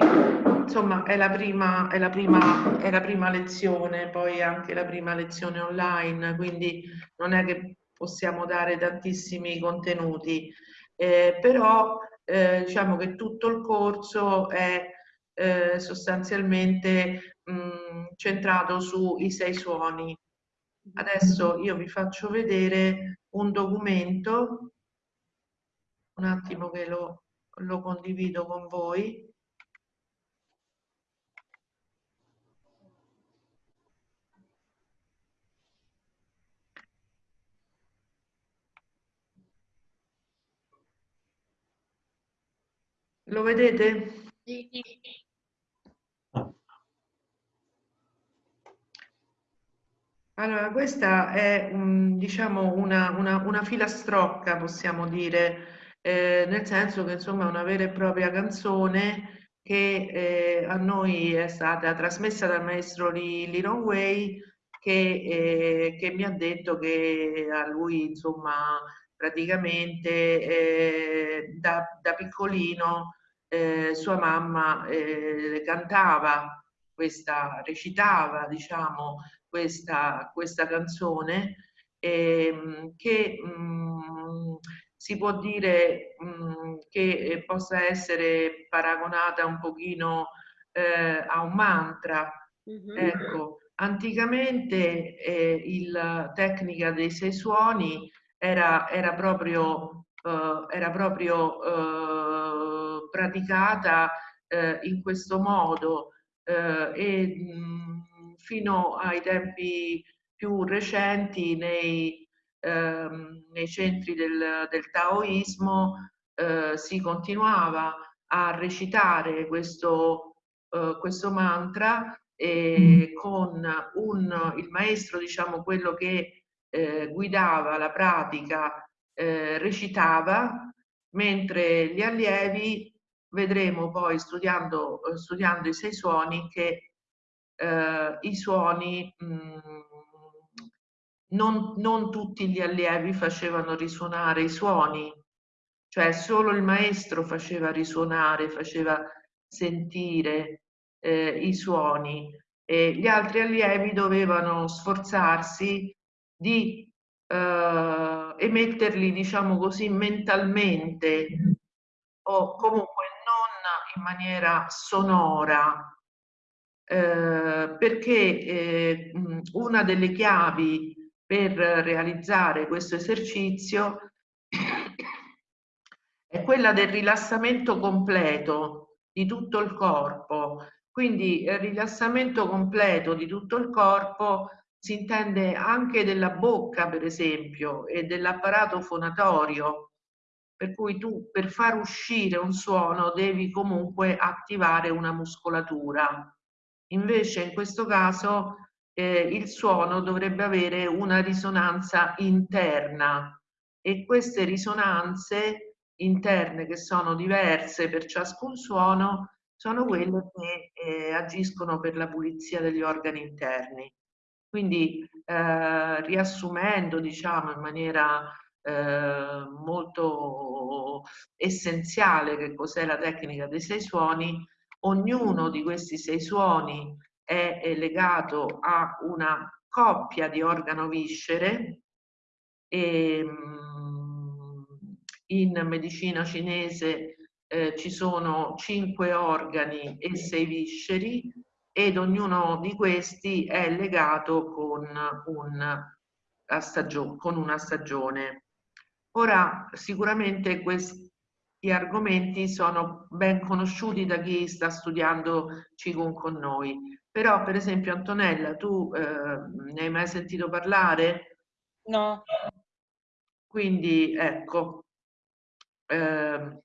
insomma, è la, prima, è, la prima, è la prima lezione, poi anche la prima lezione online, quindi non è che possiamo dare tantissimi contenuti, eh, però eh, diciamo che tutto il corso è eh, sostanzialmente mh, centrato sui sei suoni. Adesso io vi faccio vedere un documento un attimo che lo, lo condivido con voi. Lo vedete? Sì. Allora, questa è un, diciamo una, una, una filastrocca, possiamo dire, eh, nel senso che insomma è una vera e propria canzone che eh, a noi è stata trasmessa dal maestro Liron Way che, eh, che, mi ha detto che a lui insomma praticamente eh, da, da, piccolino eh, sua mamma eh, cantava questa, recitava diciamo questa, questa canzone ehm, che mh, mm, si può dire mh, mm, che eh, possa essere paragonata un pochino eh, a un mantra. Mm -hmm. Ecco, anticamente eh, la tecnica dei sei suoni era, era proprio, eh, era proprio eh, praticata eh, in questo modo e mh, mm, fino ai tempi più recenti nei ehm, nei centri del, del taoismo eh, si continuava a recitare questo, eh, questo mantra e con un, il maestro, diciamo quello che eh, guidava la pratica, eh, recitava, mentre gli allievi vedremo poi studiando, studiando i sei suoni che eh, i suoni mh, mm, non, non tutti gli allievi facevano risuonare i suoni, cioè solo il maestro faceva risuonare, faceva sentire eh, i suoni. E gli altri allievi dovevano sforzarsi di eh, emetterli, diciamo così, mentalmente o comunque non in maniera sonora, eh, perché eh, una delle chiavi per realizzare questo esercizio <coughs> è quella del rilassamento completo di tutto il corpo. Quindi il rilassamento completo di tutto il corpo si intende anche della bocca, per esempio, e dell'apparato fonatorio, per cui tu per far uscire un suono devi comunque attivare una muscolatura. Invece in questo caso eh, il suono dovrebbe avere una risonanza interna e queste risonanze interne che sono diverse per ciascun suono sono quelle che eh, agiscono per la pulizia degli organi interni. Quindi eh, riassumendo diciamo in maniera eh, molto essenziale che cos'è la tecnica dei sei suoni, ognuno di questi sei suoni è, è legato a una coppia di organo-viscere e mm, in medicina cinese eh, ci sono cinque organi e sei visceri ed ognuno di questi è legato con, un, con una stagione. Ora, sicuramente questi argomenti sono ben conosciuti da chi sta studiando Qigong con noi, però per esempio Antonella, tu eh, ne hai mai sentito parlare? No. Quindi ecco, eh,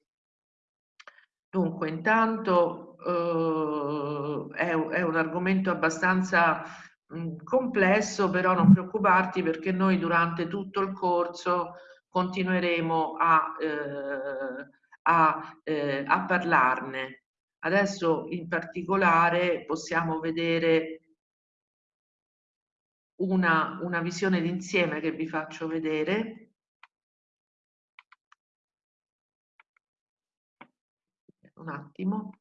dunque intanto eh, è, è, un argomento abbastanza mh, complesso, però non preoccuparti perché noi durante tutto il corso continueremo a, eh, a, eh, a parlarne. Adesso in particolare possiamo vedere una, una visione d'insieme che vi faccio vedere. Un attimo.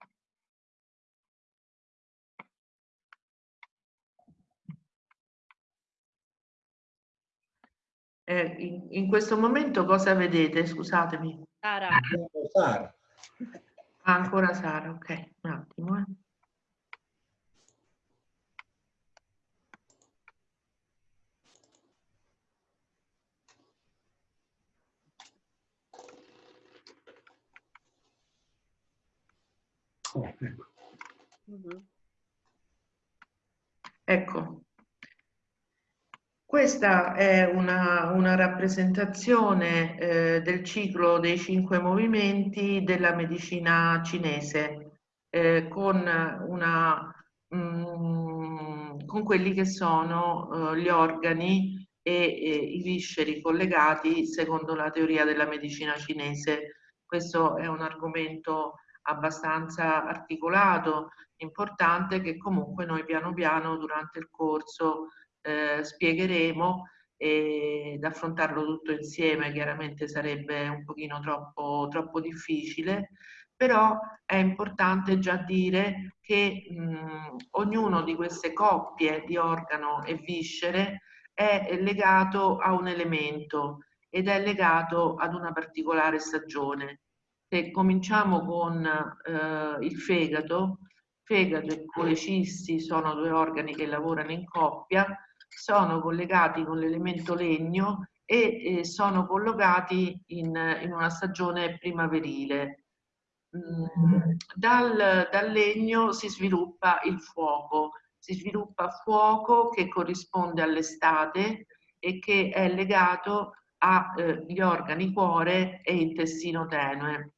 Eh, in, in, questo momento cosa vedete? Scusatemi. Sara. Sara. Ah, ancora Sara, ok, un attimo. Eh. Oh, ecco. Mm -hmm. ecco, questa è una, una rappresentazione eh, del ciclo dei cinque movimenti della medicina cinese eh, con, una, mm, con quelli che sono eh, gli organi e, e i visceri collegati secondo la teoria della medicina cinese. Questo è un argomento abbastanza articolato, importante che comunque noi piano piano durante il corso eh, spiegheremo ed affrontarlo tutto insieme chiaramente sarebbe un pochino troppo, troppo difficile, però è importante già dire che mh, ognuno di queste coppie di organo e viscere è legato a un elemento ed è legato ad una particolare stagione. Se cominciamo con eh, il fegato, fegato e colecisti sono due organi che lavorano in coppia, sono collegati con l'elemento legno e eh, sono collocati in, in, una stagione primaverile. Mm, dal, dal legno si sviluppa il fuoco, si sviluppa fuoco che corrisponde all'estate e che è legato agli eh, organi cuore e intestino tenue.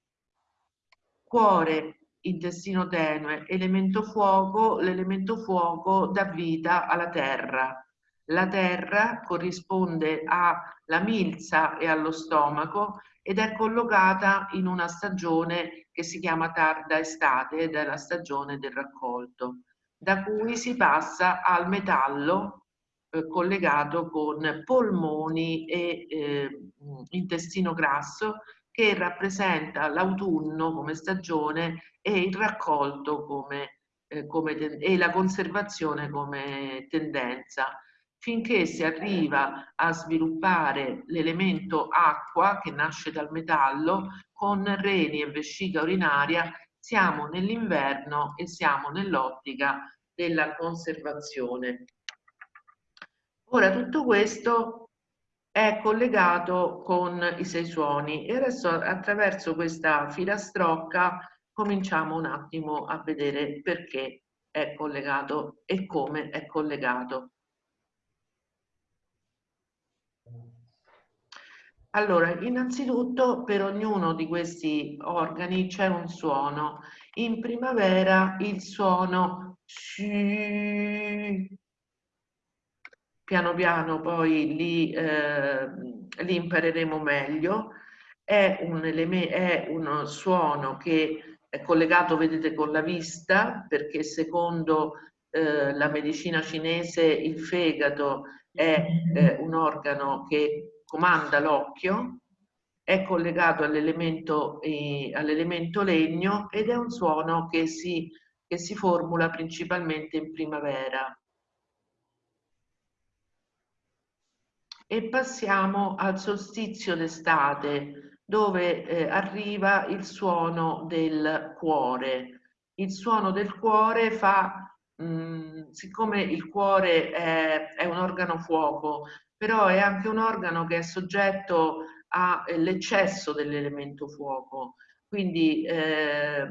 Cuore, intestino tenue, elemento fuoco, l'elemento fuoco dà vita alla terra. La terra corrisponde alla milza e allo stomaco ed è collocata in una stagione che si chiama tarda estate ed è la stagione del raccolto, da cui si passa al metallo eh, collegato con polmoni e eh, intestino grasso che rappresenta l'autunno come stagione e il raccolto come, eh, come e la conservazione come tendenza finché si arriva a sviluppare l'elemento acqua che nasce dal metallo con reni e vescica urinaria siamo nell'inverno e siamo nell'ottica della conservazione. Ora tutto questo è collegato con i sei suoni e adesso attraverso questa filastrocca cominciamo un attimo a vedere perché è collegato e come è collegato. Allora, innanzitutto per ognuno di questi organi c'è un suono. In primavera il suono. Piano piano poi li, eh, li impareremo meglio. È un, è uno suono che è collegato, vedete, con la vista, perché secondo eh, la medicina cinese il fegato è eh, un organo che comanda l'occhio, è collegato all'elemento eh, all legno ed è un suono che si, che si formula principalmente in primavera. E passiamo al solstizio d'estate, dove eh, arriva il suono del cuore. Il suono del cuore fa, mh, mm, siccome il cuore è, è un organo fuoco, però è anche un organo che è soggetto all'eccesso dell'elemento fuoco. Quindi eh,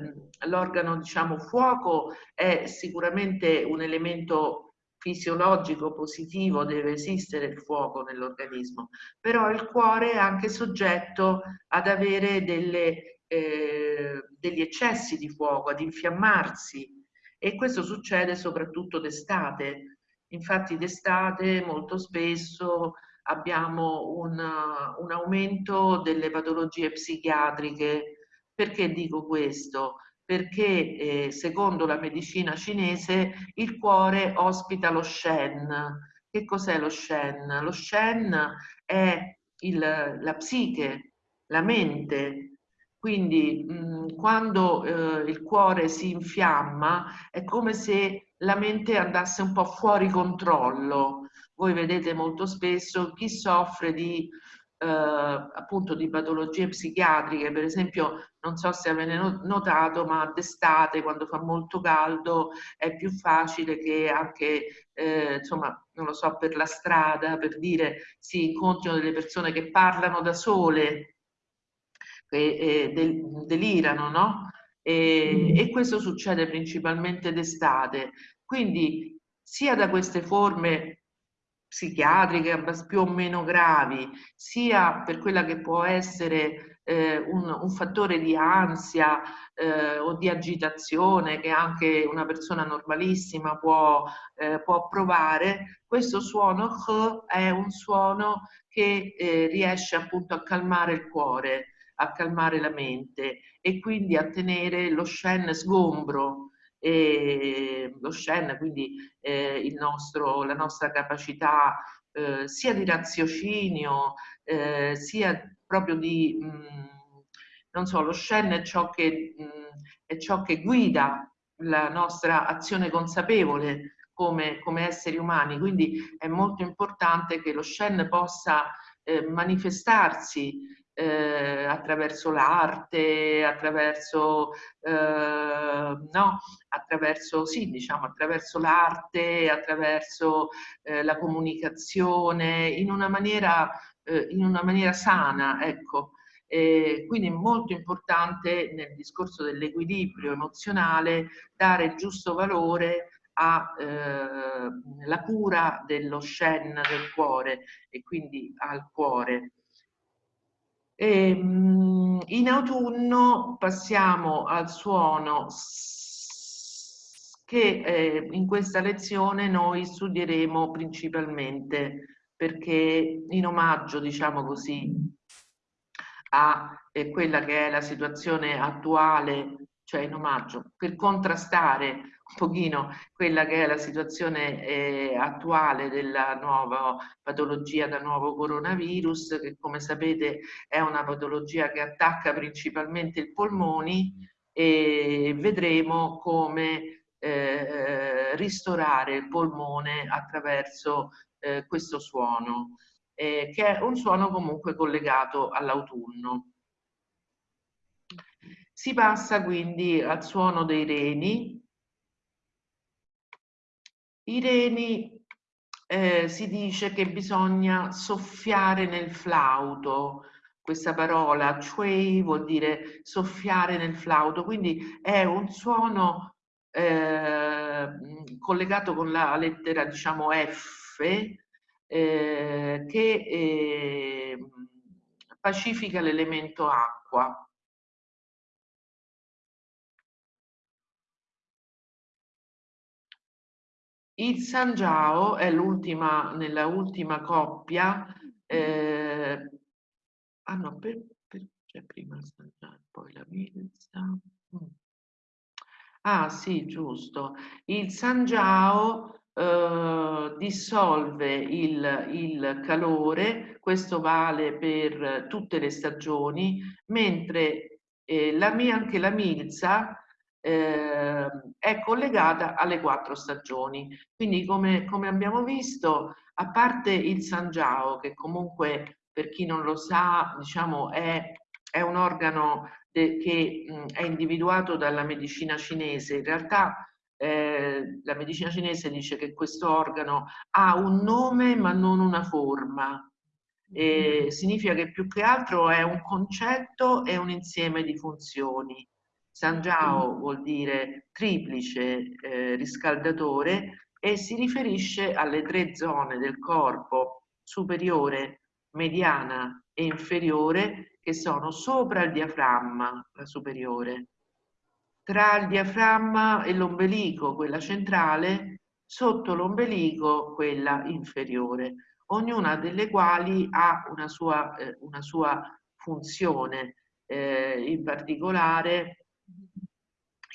l'organo, diciamo, fuoco è sicuramente un elemento fisiologico positivo deve esistere il fuoco nell'organismo, però il cuore è anche soggetto ad avere delle, eh, degli eccessi di fuoco, ad infiammarsi e questo succede soprattutto d'estate. Infatti d'estate molto spesso abbiamo un, un aumento delle patologie psichiatriche. Perché dico questo? perché eh, secondo la medicina cinese il cuore ospita lo Shen. Che cos'è lo Shen? Lo Shen è il, la psiche, la mente. Quindi mh, quando eh, il cuore si infiamma è come se la mente andasse un po' fuori controllo. Voi vedete molto spesso chi soffre di eh, appunto di patologie psichiatriche, per esempio non so se avete notato ma d'estate quando fa molto caldo è più facile che anche eh, insomma non lo so per la strada per dire si incontrino delle persone che parlano da sole e, del, delirano no? E, e questo succede principalmente d'estate. Quindi sia da queste forme psichiatriche più o meno gravi, sia per quella che può essere eh, un, un, fattore di ansia eh, o di agitazione che anche una persona normalissima può, eh, può provare, questo suono H è un suono che eh, riesce appunto a calmare il cuore, a calmare la mente e quindi a tenere lo Shen sgombro, e lo Shen, quindi eh, nostro, la nostra capacità eh, sia di raziocinio, eh, sia proprio di, mh, mm, non so, lo Shen è ciò, che, mh, mm, è ciò che guida la nostra azione consapevole come, come, esseri umani, quindi è molto importante che lo Shen possa eh, manifestarsi eh, attraverso l'arte, attraverso, eh, no, attraverso, sì, diciamo, attraverso l'arte, attraverso eh, la comunicazione, in una maniera, eh, in una maniera sana, ecco. Quindi è molto importante nel discorso dell'equilibrio emozionale dare il giusto valore alla eh, cura dello Shen del cuore e quindi al cuore. E, ehm, in autunno passiamo al suono che eh, in questa lezione noi studieremo principalmente perché in omaggio, diciamo così, a eh, quella che è la situazione attuale, cioè in omaggio, per contrastare pochino quella che è la situazione eh, attuale della nuova patologia da nuovo coronavirus, che come sapete è una patologia che attacca principalmente i polmoni e vedremo come eh, ristorare il polmone attraverso eh, questo suono, eh, che è un suono comunque collegato all'autunno. Si passa quindi al suono dei reni, i reni eh, si dice che bisogna soffiare nel flauto, questa parola chuei vuol dire soffiare nel flauto, quindi è un suono eh, collegato con la lettera diciamo F eh, che eh, pacifica l'elemento acqua. Il San Giao è l'ultima, nella ultima coppia, eh, ah no, per, per, c'è prima il San Giao, poi la Milza. Mm. Ah sì, giusto. Il Sanjiao eh, dissolve il, il calore, questo vale per tutte le stagioni, mentre eh, la, anche la milza eh, è collegata alle quattro stagioni. Quindi come, come abbiamo visto, a parte il Sanjiao, che comunque per chi non lo sa, diciamo, è, è un organo che mh, è individuato dalla medicina cinese. In realtà eh, la medicina cinese dice che questo organo ha un nome ma non una forma. E significa che più che altro è un concetto e un insieme di funzioni. Sanjiao vuol dire triplice eh, riscaldatore e si riferisce alle tre zone del corpo superiore, mediana e inferiore che sono sopra il diaframma, la superiore, tra il diaframma e l'ombelico, quella centrale, sotto l'ombelico, quella inferiore, ognuna delle quali ha una sua, eh, una sua funzione, eh, in particolare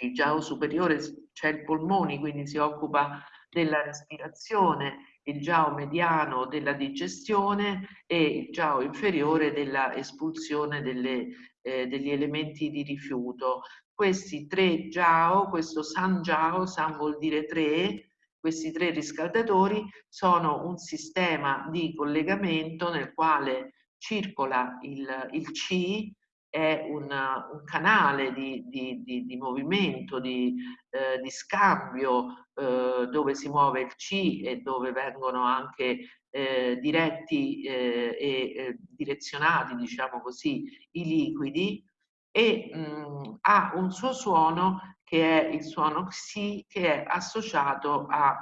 il giao superiore c'è il polmoni, quindi si occupa della respirazione, il giao mediano della digestione e il giao inferiore della espulsione delle, eh, degli elementi di rifiuto. Questi tre jiao, questo san jiao, san vuol dire tre, questi tre riscaldatori sono un sistema di collegamento nel quale circola il, il Qi, è una, un canale di, di, di, di movimento, di, eh, scambio eh, dove si muove il C e dove vengono anche eh, diretti eh, e direzionati, diciamo così, i liquidi e mh, ha un suo suono che è il suono Xi che è associato a,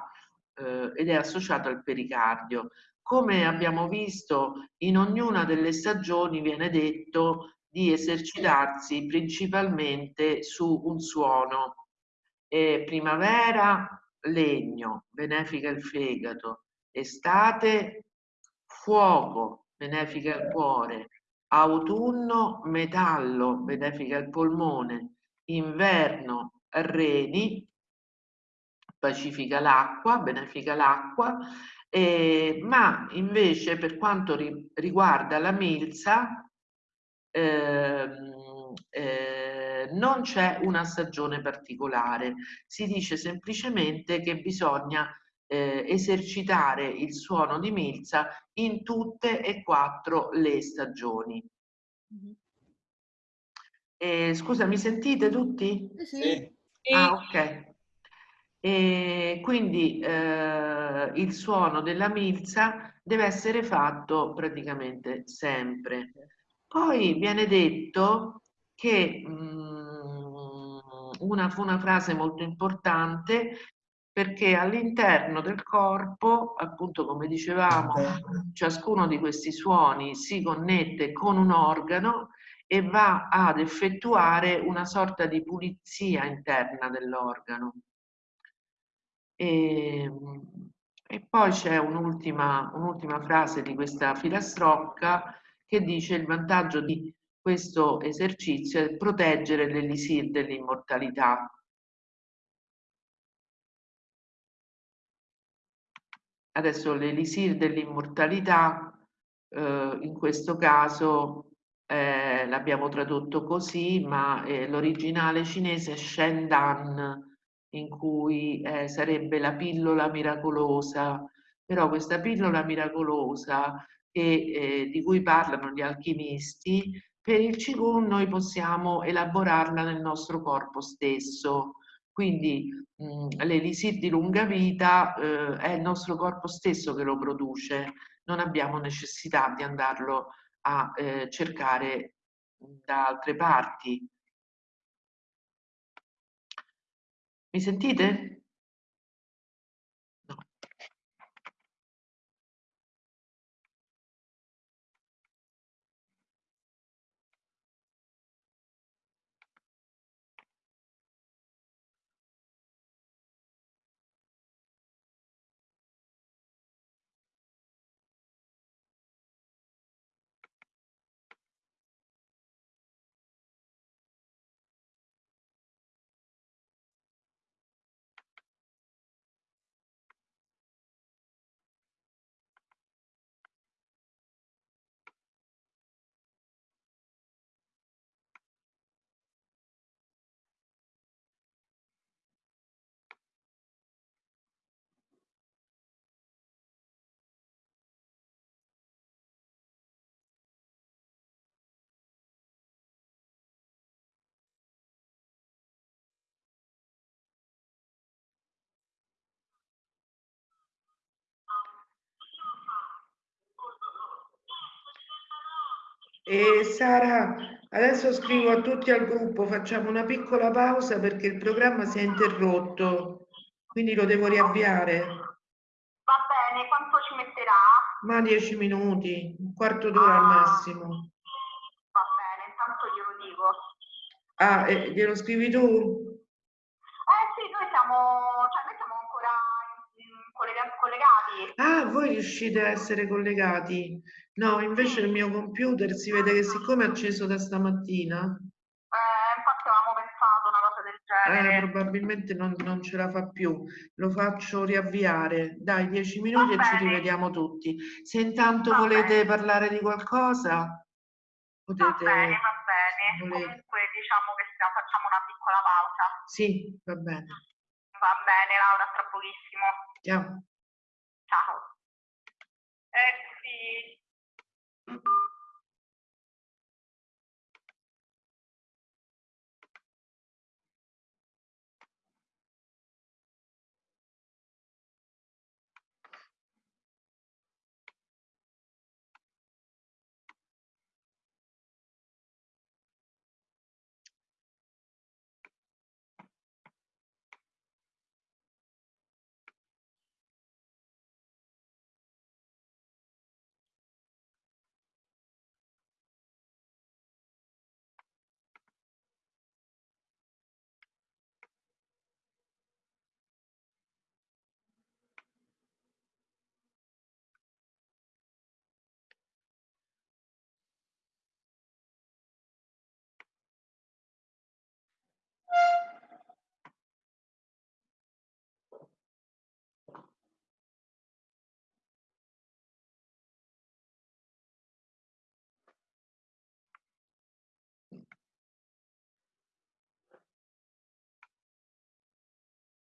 eh, ed è associato al pericardio. Come abbiamo visto, in ognuna delle stagioni viene detto di esercitarsi principalmente su un suono. E primavera, legno, benefica il fegato. Estate, fuoco, benefica il cuore. Autunno, metallo, benefica il polmone. Inverno, reni, pacifica l'acqua, benefica l'acqua. Eh, ma invece per quanto ri riguarda la milza, eh, non c'è una stagione particolare, si dice semplicemente che bisogna eh, esercitare il suono di milza in tutte e quattro le stagioni. Mm -hmm. eh, scusa, mi sentite tutti? Sì. Ah, ok. E quindi eh, il suono della milza deve essere fatto praticamente sempre. Poi viene detto che mm, una, fu una frase molto importante perché all'interno del corpo, appunto come dicevamo, ciascuno di questi suoni si connette con un organo e va ad effettuare una sorta di pulizia interna dell'organo. E, e, poi c'è un'ultima un frase di questa filastrocca che dice il vantaggio di questo esercizio è proteggere l'elisir dell'immortalità. Adesso l'elisir dell'immortalità, eh, in questo caso eh, l'abbiamo tradotto così, ma eh, l'originale cinese è Shendan, in cui eh, sarebbe la pillola miracolosa, però questa pillola miracolosa che, eh, di cui parlano gli alchimisti, per il Qigong noi possiamo elaborarla nel nostro corpo stesso. Quindi l'elisir di lunga vita eh, è il nostro corpo stesso che lo produce, non abbiamo necessità di andarlo a eh, cercare da altre parti. Mi sentite? E Sara, adesso scrivo a tutti al gruppo, facciamo una piccola pausa perché il programma si è interrotto, quindi lo devo riavviare. Va bene, quanto ci metterà? Ma dieci minuti, un quarto d'ora ah. al massimo. Va bene, intanto glielo dico. Ah, e glielo scrivi tu? Ah, voi riuscite a essere collegati? No, invece il mio computer si vede che siccome è acceso da stamattina... Eh, infatti avevamo pensato una cosa del genere. Eh, probabilmente non, non, ce la fa più. Lo faccio riavviare. Dai, dieci minuti e ci rivediamo tutti. Se intanto va volete bene. parlare di qualcosa, potete... Va bene, va bene. Volete. Comunque diciamo che facciamo una piccola pausa. Sì, va bene. Va bene, Laura, tra pochissimo. Ciao. Ciao.